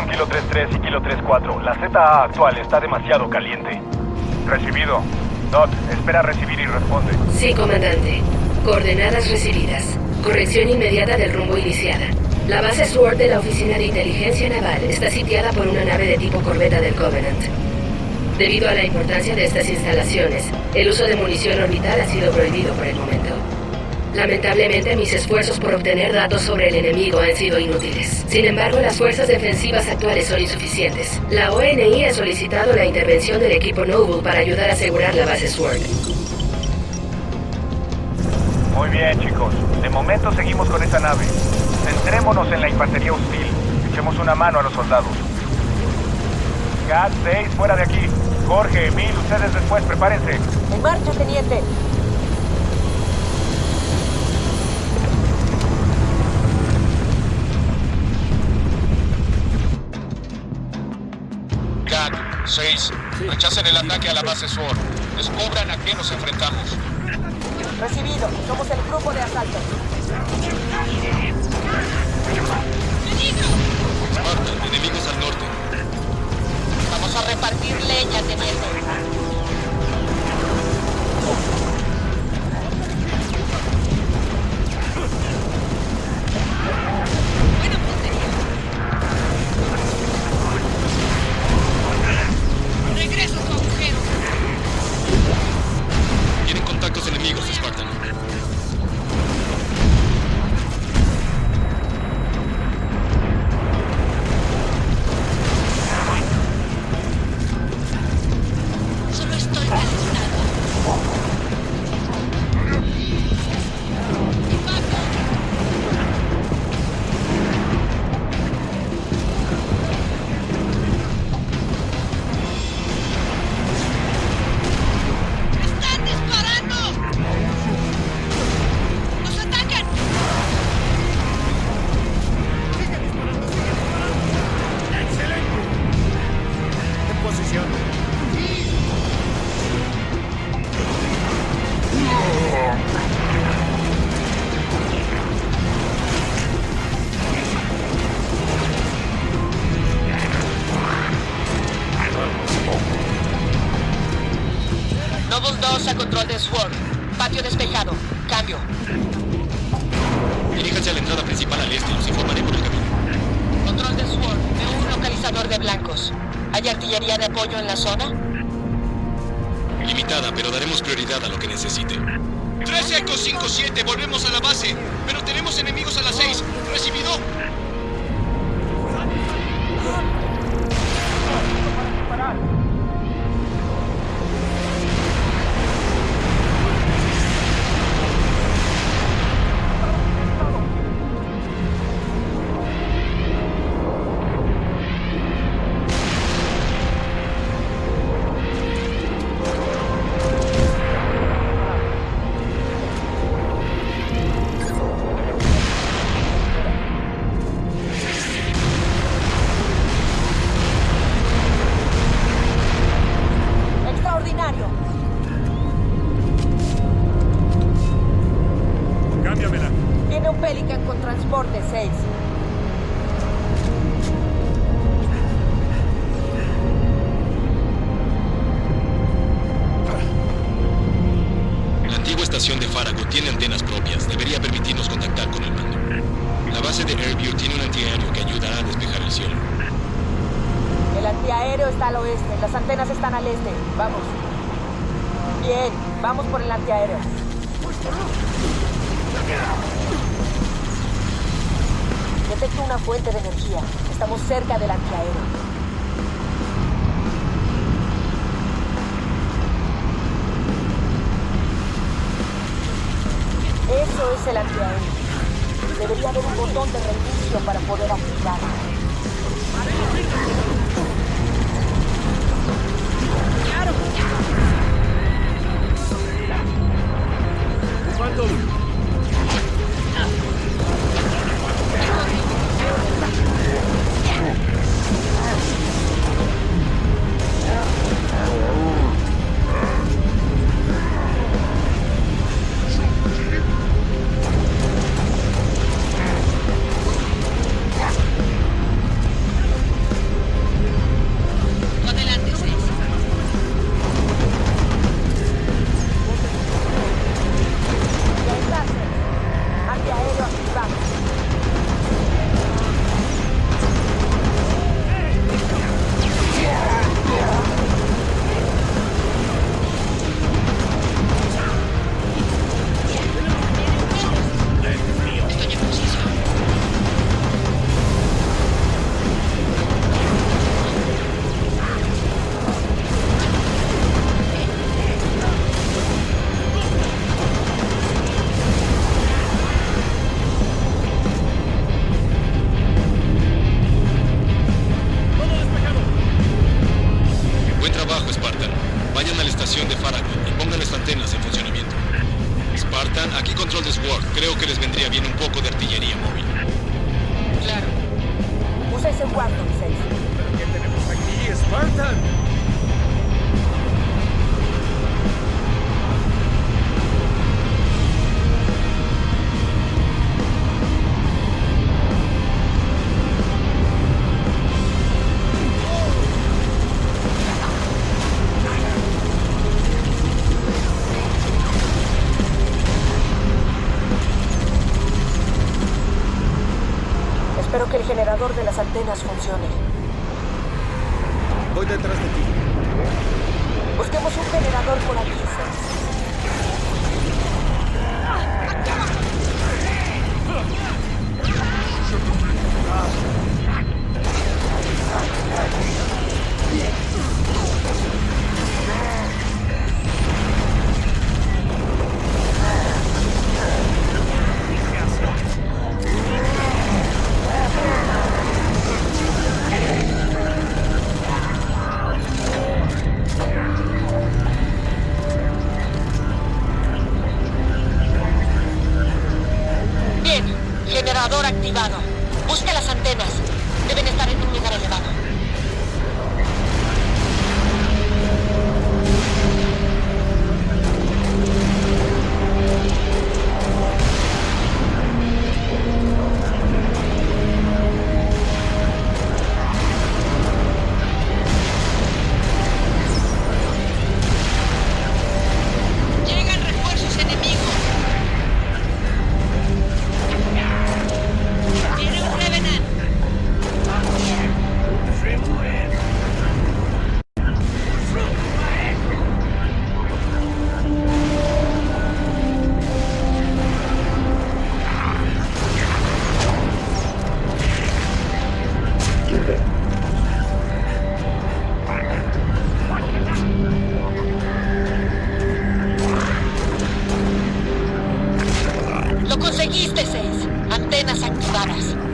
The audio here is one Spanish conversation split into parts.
Kilo 33 y Kilo 34. La ZA actual está demasiado caliente. Recibido. Dot, espera recibir y responde. Sí, comandante. Coordenadas recibidas. Corrección inmediata del rumbo iniciada. La base SWORD de la Oficina de Inteligencia Naval está sitiada por una nave de tipo corbeta del Covenant. Debido a la importancia de estas instalaciones, el uso de munición orbital ha sido prohibido por el momento. Lamentablemente, mis esfuerzos por obtener datos sobre el enemigo han sido inútiles. Sin embargo, las fuerzas defensivas actuales son insuficientes. La ONI ha solicitado la intervención del equipo Noble para ayudar a asegurar la base SWORD. Muy bien, chicos. De momento seguimos con esa nave. Centrémonos en la infantería hostil. Echemos una mano a los soldados. Cat 6, fuera de aquí. Jorge, Emil, ustedes después, prepárense. En marcha, teniente. 6. Rechacen el ataque a la base SWORD. Descubran a qué nos enfrentamos. Recibido. Somos el grupo de asalto. Spartan, enemigos al norte. Vamos a repartir leña, teniente. A control de SWORD. Patio despejado. Cambio. Diríjanse a la entrada principal al este. Los informaré por el camino. Control de SWORD. Veo un localizador de blancos. ¿Hay artillería de apoyo en la zona? Limitada, pero daremos prioridad a lo que necesite. 13 Echo 57, volvemos a la base. Pero tenemos enemigos a las 6. ¿Recibido? Viene un Pelican con transporte 6. La antigua estación de Farago tiene antenas propias. Debería permitirnos contactar con el mando. La base de Airview tiene un antiaéreo que ayudará a despejar el cielo. El antiaéreo está al oeste. Las antenas están al este. Vamos. Bien, vamos por el antiaéreo. Detecto una fuente de energía. Estamos cerca del antiaéreo. Eso es el antiaéreo. Debería haber un botón de reinicio para poder activarlo. ¡Claro! Vendría bien generador de las antenas funcione. Voy detrás de ti. Busquemos un generador por aquí, Antenas activadas.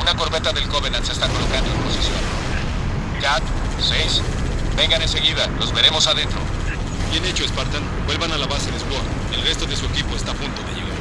Una corbeta del Covenant se está colocando en posición. Cat, 6. Vengan enseguida, los veremos adentro. Bien hecho, Spartan. Vuelvan a la base de Sword. El resto de su equipo está a punto de llegar.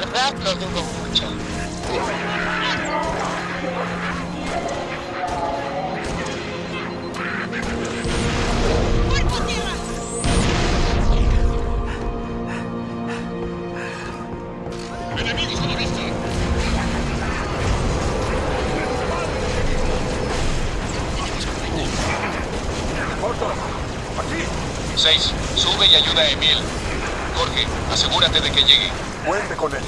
Verdad lo dudo mucho. ¡Cuerpo a tierra! ¡Enemigos a la vista! Seis, sube y ayuda a Emil. Jorge, asegúrate de que llegue. Cuente con él.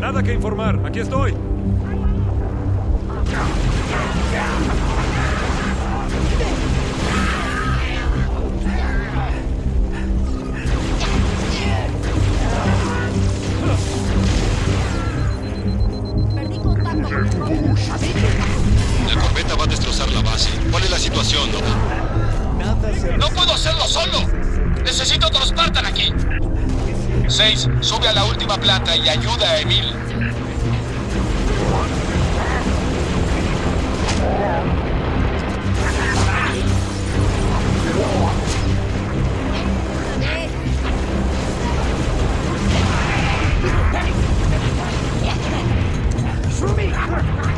Nada que informar, aquí estoy. La corbeta va a destrozar la base. ¿Cuál es la situación? ¡No puedo hacerlo solo! ¡Necesito otro Spartan aquí! Seis, sube a la última planta y ayuda a Emil. through me!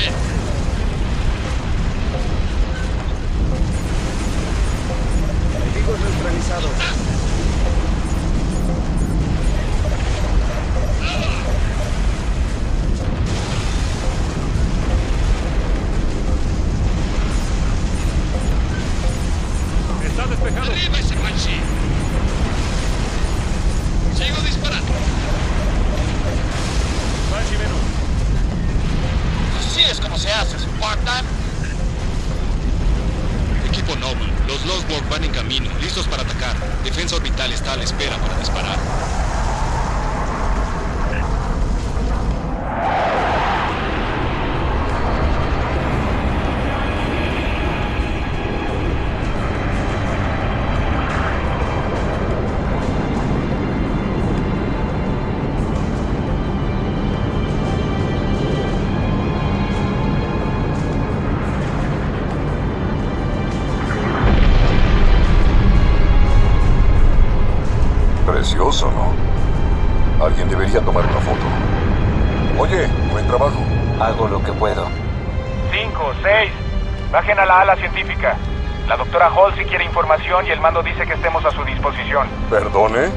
damage. Los Lostborg van en camino, listos para atacar. Defensa orbital está a la espera para disparar. Oye, buen trabajo. Hago lo que puedo. Cinco, seis. Bajen a la ala científica. La doctora Halsey quiere información y el mando dice que estemos a su disposición. ¿Perdone?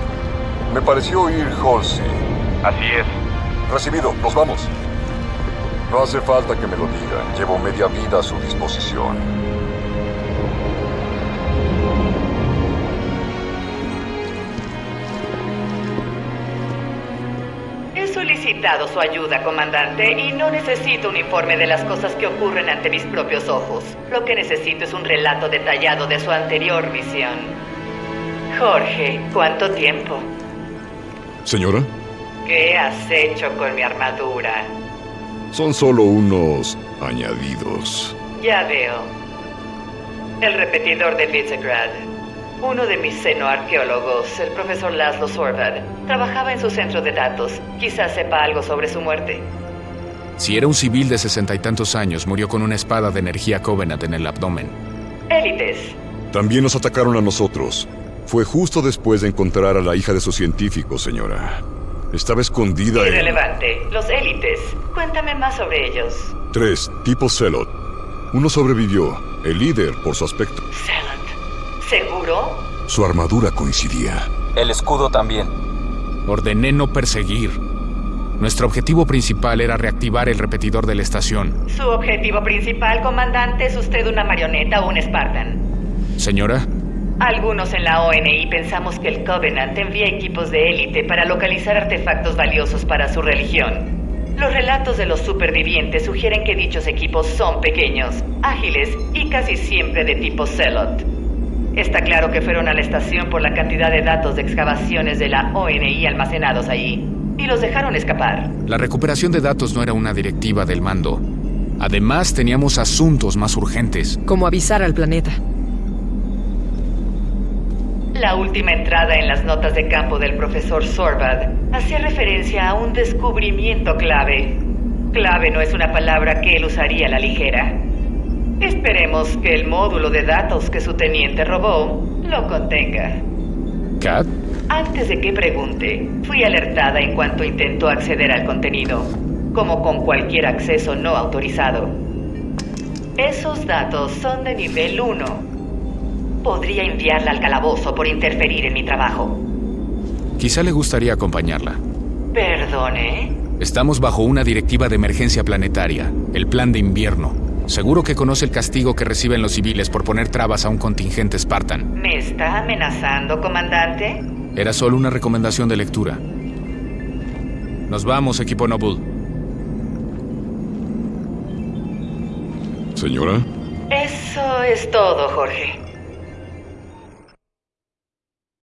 Me pareció oír Halsey. Así es. Recibido, nos vamos. No hace falta que me lo digan. Llevo media vida a su disposición. Solicitado su ayuda, comandante, y no necesito un informe de las cosas que ocurren ante mis propios ojos. Lo que necesito es un relato detallado de su anterior misión. Jorge, ¿cuánto tiempo? Señora, ¿Qué has hecho con mi armadura? son solo unos añadidos. Ya veo. El repetidor de Visegrad. Uno de mis xenoarqueólogos, el profesor Laszlo Sorvad, trabajaba en su centro de datos. Quizás sepa algo sobre su muerte. Si era un civil de sesenta y tantos años, murió con una espada de energía Covenant en el abdomen. Élites. También nos atacaron a nosotros. Fue justo después de encontrar a la hija de su científico, señora. Estaba escondida en... Irrelevante. Los élites. Cuéntame más sobre ellos. Tres, tipo Celot. Uno sobrevivió, el líder por su aspecto. ¿Seguro? Su armadura coincidía. El escudo también. Ordené no perseguir. Nuestro objetivo principal era reactivar el repetidor de la estación. Su objetivo principal, comandante, es usted una marioneta o un Spartan. Señora, Algunos en la ONI pensamos que el Covenant envía equipos de élite para localizar artefactos valiosos para su religión. Los relatos de los supervivientes sugieren que dichos equipos son pequeños, ágiles y casi siempre de tipo Celot. Está claro que fueron a la estación por la cantidad de datos de excavaciones de la ONI almacenados allí, y los dejaron escapar. la recuperación de datos no era una directiva del mando. Además, teníamos asuntos más urgentes. Como avisar al planeta. La última entrada en las notas de campo del profesor Sorvad hacía referencia a un descubrimiento clave. Clave no es una palabra que él usaría a la ligera. Esperemos que el módulo de datos que su teniente robó lo contenga. ¿Cat? Antes de que pregunte, fui alertada en cuanto intentó acceder al contenido, como con cualquier acceso no autorizado. Esos datos son de nivel 1. Podría enviarla al calabozo por interferir en mi trabajo. Quizá le gustaría acompañarla. Perdone. Estamos bajo una directiva de emergencia planetaria, el plan de invierno. Seguro que conoce el castigo que reciben los civiles por poner trabas a un contingente Spartan. ¿Me está amenazando, comandante? Era solo una recomendación de lectura. Nos vamos, equipo Noble. Señora, Eso es todo, Jorge.